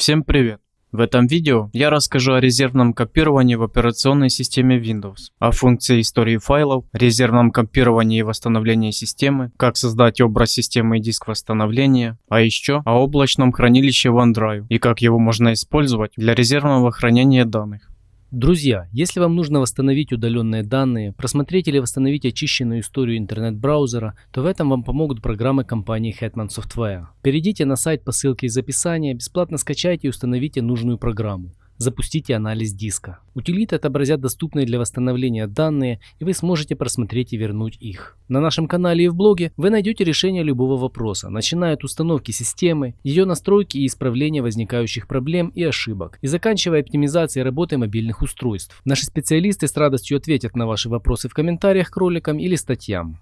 Всем привет! В этом видео я расскажу о резервном копировании в операционной системе Windows, о функции истории файлов, резервном копировании и восстановлении системы, как создать образ системы и диск восстановления, а еще о облачном хранилище OneDrive и как его можно использовать для резервного хранения данных. Друзья, если вам нужно восстановить удаленные данные, просмотреть или восстановить очищенную историю интернет-браузера, то в этом вам помогут программы компании Hetman Software. Перейдите на сайт по ссылке из описания, бесплатно скачайте и установите нужную программу запустите анализ диска. Утилиты отобразят доступные для восстановления данные, и вы сможете просмотреть и вернуть их. На нашем канале и в блоге вы найдете решение любого вопроса, начиная от установки системы, ее настройки и исправления возникающих проблем и ошибок, и заканчивая оптимизацией работы мобильных устройств. Наши специалисты с радостью ответят на ваши вопросы в комментариях к роликам или статьям.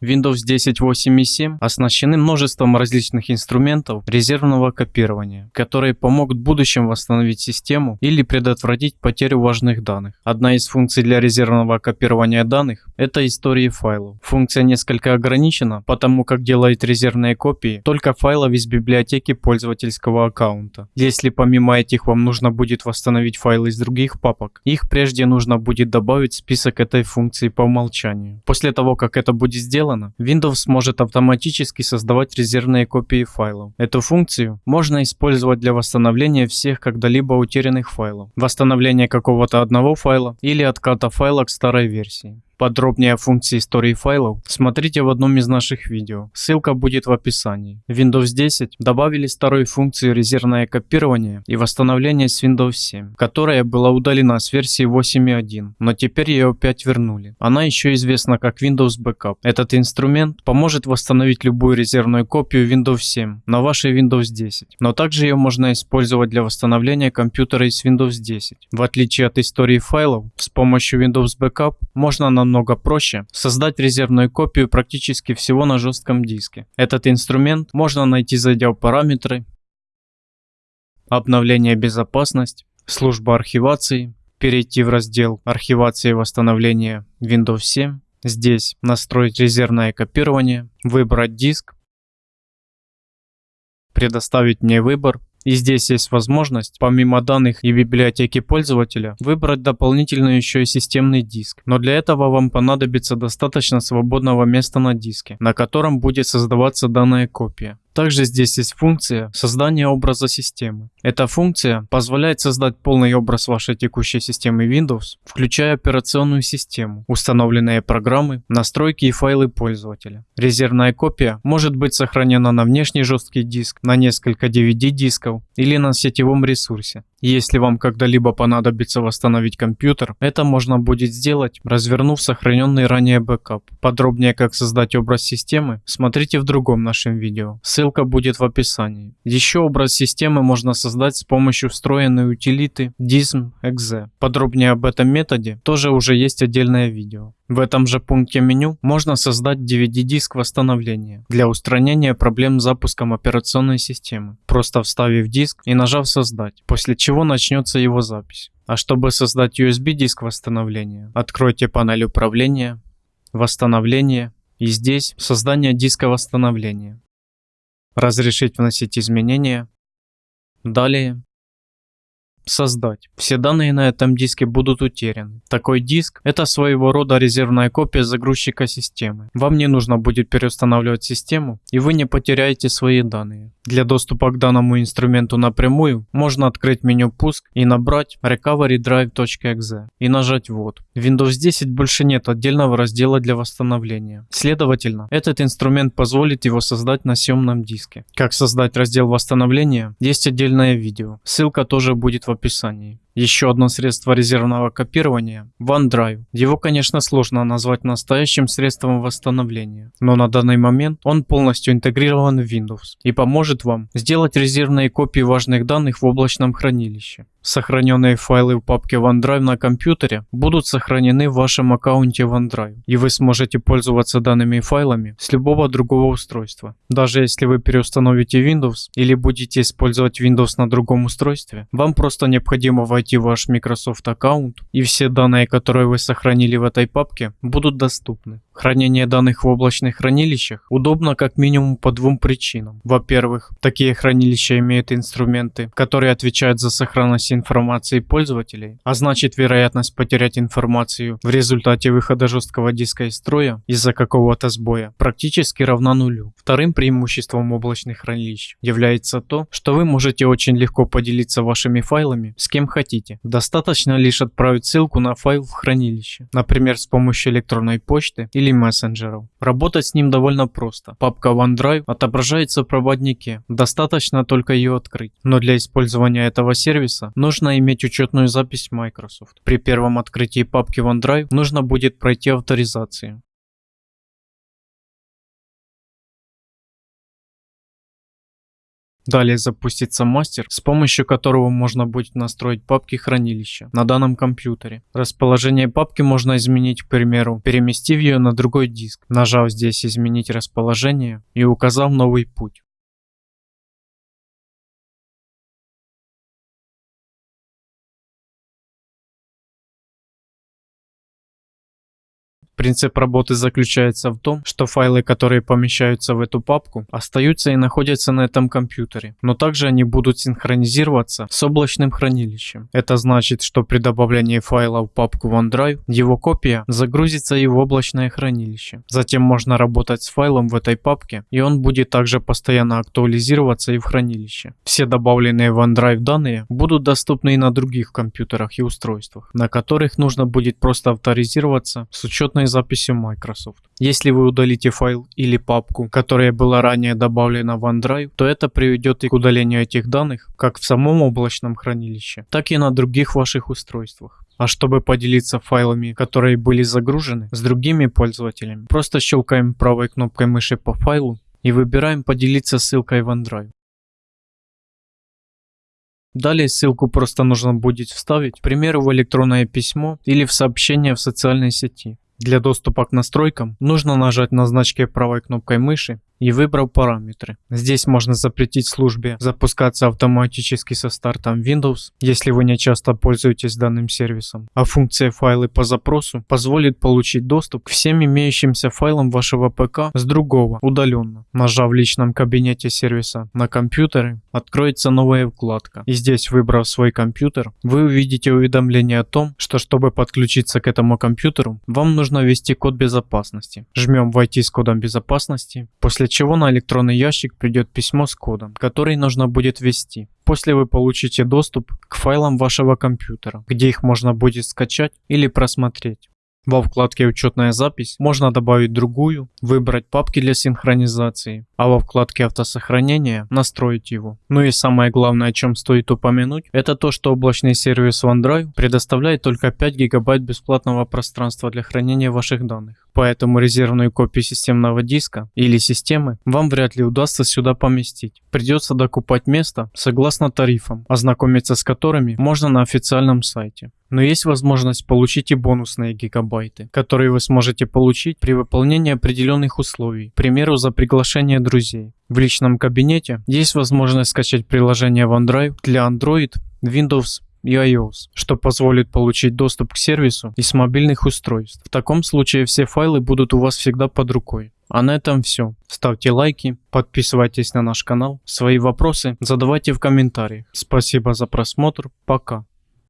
Windows 10 8 и 7 оснащены множеством различных инструментов резервного копирования, которые помогут в будущем восстановить систему или предотвратить потерю важных данных. Одна из функций для резервного копирования данных – это истории файлов. Функция несколько ограничена, потому как делает резервные копии только файлов из библиотеки пользовательского аккаунта. Если помимо этих вам нужно будет восстановить файлы из других папок, их прежде нужно будет добавить в список этой функции по умолчанию. После того, как это будет сделано, сделано, Windows может автоматически создавать резервные копии файлов. Эту функцию можно использовать для восстановления всех когда-либо утерянных файлов, восстановления какого-то одного файла или отката файла к старой версии. Подробнее о функции истории файлов смотрите в одном из наших видео, ссылка будет в описании. Windows 10 добавили старую функцию резервное копирование и восстановление с Windows 7, которая была удалена с версии 8.1, но теперь ее опять вернули. Она еще известна как Windows Backup. Этот инструмент поможет восстановить любую резервную копию Windows 7 на вашей Windows 10, но также ее можно использовать для восстановления компьютера из Windows 10. В отличие от истории файлов, с помощью Windows Backup можно на намного проще создать резервную копию практически всего на жестком диске. Этот инструмент можно найти зайдя в параметры, обновление безопасность, служба архивации, перейти в раздел архивации и восстановления Windows 7, здесь настроить резервное копирование, выбрать диск, предоставить мне выбор и здесь есть возможность, помимо данных и библиотеки пользователя, выбрать дополнительно еще и системный диск. Но для этого вам понадобится достаточно свободного места на диске, на котором будет создаваться данная копия. Также здесь есть функция создания образа системы. Эта функция позволяет создать полный образ вашей текущей системы Windows, включая операционную систему, установленные программы, настройки и файлы пользователя. Резервная копия может быть сохранена на внешний жесткий диск, на несколько DVD дисков или на сетевом ресурсе. Если вам когда-либо понадобится восстановить компьютер, это можно будет сделать, развернув сохраненный ранее бэкап. Подробнее как создать образ системы, смотрите в другом нашем видео. Ссылка будет в описании. Еще образ системы можно создать с помощью встроенной утилиты dism.exe. Подробнее об этом методе тоже уже есть отдельное видео. В этом же пункте меню можно создать DVD-диск восстановления для устранения проблем с запуском операционной системы, просто вставив диск и нажав «Создать», после чего начнется его запись. А чтобы создать USB-диск восстановления, откройте панель управления, восстановление и здесь создание диска восстановления. Разрешить вносить изменения. Далее создать. Все данные на этом диске будут утеряны. Такой диск – это своего рода резервная копия загрузчика системы. Вам не нужно будет переустанавливать систему, и вы не потеряете свои данные. Для доступа к данному инструменту напрямую можно открыть меню «Пуск» и набрать recoverydrive.exe и нажать «Ввод». В Windows 10 больше нет отдельного раздела для восстановления. Следовательно, этот инструмент позволит его создать на съемном диске. Как создать раздел восстановления, есть отдельное видео. Ссылка тоже будет в описании. Еще одно средство резервного копирования – OneDrive. Его, конечно, сложно назвать настоящим средством восстановления, но на данный момент он полностью интегрирован в Windows и поможет вам сделать резервные копии важных данных в облачном хранилище. Сохраненные файлы в папке OneDrive на компьютере будут сохранены в вашем аккаунте OneDrive, и вы сможете пользоваться данными файлами с любого другого устройства. Даже если вы переустановите Windows или будете использовать Windows на другом устройстве, вам просто необходимо войти в ваш Microsoft аккаунт, и все данные, которые вы сохранили в этой папке, будут доступны. Хранение данных в облачных хранилищах удобно как минимум по двум причинам. Во-первых, такие хранилища имеют инструменты, которые отвечают за сохранность информации пользователей, а значит вероятность потерять информацию в результате выхода жесткого диска из строя из-за какого-то сбоя практически равна нулю. Вторым преимуществом облачных хранилищ является то, что вы можете очень легко поделиться вашими файлами с кем хотите. Достаточно лишь отправить ссылку на файл в хранилище, например с помощью электронной почты или мессенджеров. Работать с ним довольно просто. Папка OneDrive отображается в проводнике, достаточно только ее открыть. Но для использования этого сервиса нужно иметь учетную запись Microsoft. При первом открытии папки OneDrive нужно будет пройти авторизацию. Далее запустится мастер, с помощью которого можно будет настроить папки хранилища на данном компьютере. Расположение папки можно изменить, к примеру, переместив ее на другой диск, нажав здесь изменить расположение и указав новый путь. Принцип работы заключается в том, что файлы, которые помещаются в эту папку, остаются и находятся на этом компьютере, но также они будут синхронизироваться с облачным хранилищем. Это значит, что при добавлении файла в папку OneDrive, его копия загрузится и в облачное хранилище. Затем можно работать с файлом в этой папке, и он будет также постоянно актуализироваться и в хранилище. Все добавленные в OneDrive данные будут доступны и на других компьютерах и устройствах, на которых нужно будет просто авторизироваться с учетной записью Microsoft. Если вы удалите файл или папку, которая была ранее добавлена в OneDrive, то это приведет и к удалению этих данных как в самом облачном хранилище, так и на других ваших устройствах. А чтобы поделиться файлами, которые были загружены с другими пользователями, просто щелкаем правой кнопкой мыши по файлу и выбираем поделиться ссылкой в OneDrive. Далее ссылку просто нужно будет вставить, к примеру, в электронное письмо или в сообщение в социальной сети. Для доступа к настройкам нужно нажать на значке правой кнопкой мыши и выбрал параметры. Здесь можно запретить службе запускаться автоматически со стартом Windows, если вы не часто пользуетесь данным сервисом. А функция файлы по запросу позволит получить доступ к всем имеющимся файлам вашего ПК с другого, удаленно. Нажав в личном кабинете сервиса на компьютеры, откроется новая вкладка. И здесь, выбрав свой компьютер, вы увидите уведомление о том, что чтобы подключиться к этому компьютеру, вам нужно ввести код безопасности. Жмем «Войти с кодом безопасности», после чего на электронный ящик придет письмо с кодом, который нужно будет ввести. После вы получите доступ к файлам вашего компьютера, где их можно будет скачать или просмотреть. Во вкладке «Учетная запись» можно добавить другую, выбрать папки для синхронизации, а во вкладке «Автосохранение» настроить его. Ну и самое главное, о чем стоит упомянуть, это то, что облачный сервис OneDrive предоставляет только 5 гигабайт бесплатного пространства для хранения ваших данных поэтому резервную копию системного диска или системы вам вряд ли удастся сюда поместить. Придется докупать место согласно тарифам, ознакомиться с которыми можно на официальном сайте. Но есть возможность получить и бонусные гигабайты, которые вы сможете получить при выполнении определенных условий, к примеру за приглашение друзей. В личном кабинете есть возможность скачать приложение OneDrive для Android, Windows и iOS, что позволит получить доступ к сервису и с мобильных устройств. В таком случае все файлы будут у вас всегда под рукой. А на этом все. Ставьте лайки, подписывайтесь на наш канал, свои вопросы задавайте в комментариях. Спасибо за просмотр, пока.